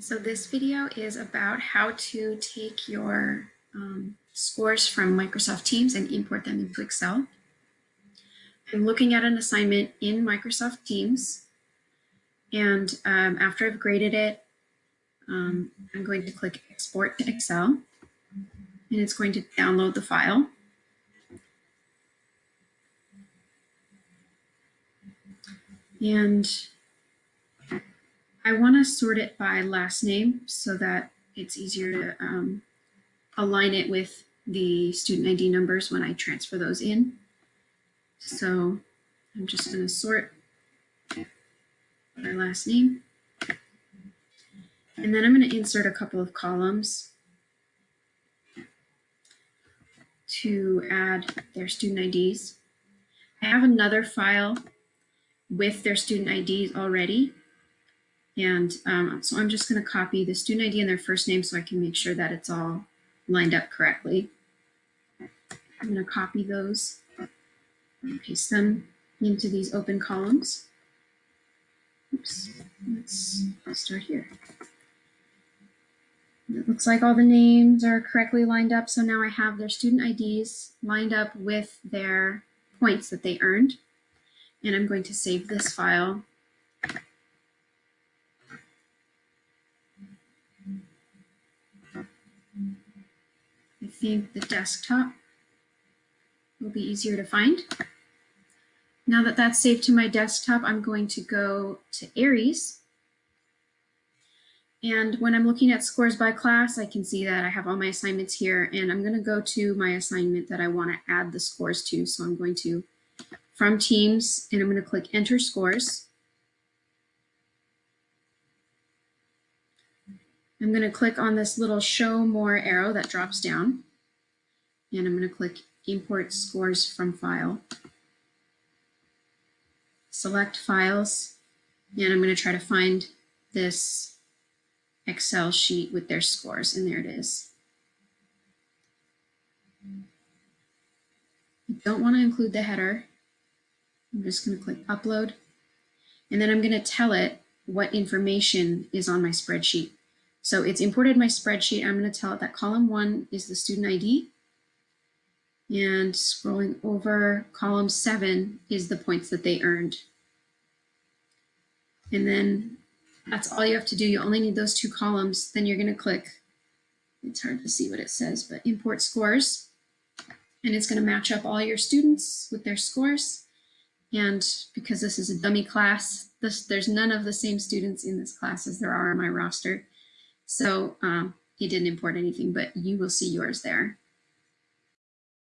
So this video is about how to take your um, scores from Microsoft Teams and import them into Excel. I'm looking at an assignment in Microsoft Teams and um, after I've graded it, um, I'm going to click export to Excel and it's going to download the file. And I want to sort it by last name so that it's easier to um, align it with the student ID numbers when I transfer those in. So I'm just going to sort by last name. And then I'm going to insert a couple of columns to add their student IDs. I have another file with their student IDs already. And um, so I'm just going to copy the student ID and their first name so I can make sure that it's all lined up correctly. I'm going to copy those and paste them into these open columns. Oops, let's start here. It looks like all the names are correctly lined up. So now I have their student IDs lined up with their points that they earned. And I'm going to save this file Think the desktop will be easier to find. Now that that's saved to my desktop, I'm going to go to Aeries. And when I'm looking at scores by class, I can see that I have all my assignments here and I'm gonna go to my assignment that I wanna add the scores to. So I'm going to, from Teams, and I'm gonna click Enter Scores. I'm going to click on this little show more arrow that drops down and I'm going to click import scores from file. Select files and I'm going to try to find this Excel sheet with their scores and there it is. I don't want to include the header. I'm just going to click upload and then I'm going to tell it what information is on my spreadsheet. So it's imported my spreadsheet. I'm going to tell it that column one is the student ID. And scrolling over, column seven is the points that they earned. And then that's all you have to do. You only need those two columns. Then you're going to click, it's hard to see what it says, but import scores. And it's going to match up all your students with their scores. And because this is a dummy class, this, there's none of the same students in this class as there are in my roster. So um, he didn't import anything, but you will see yours there.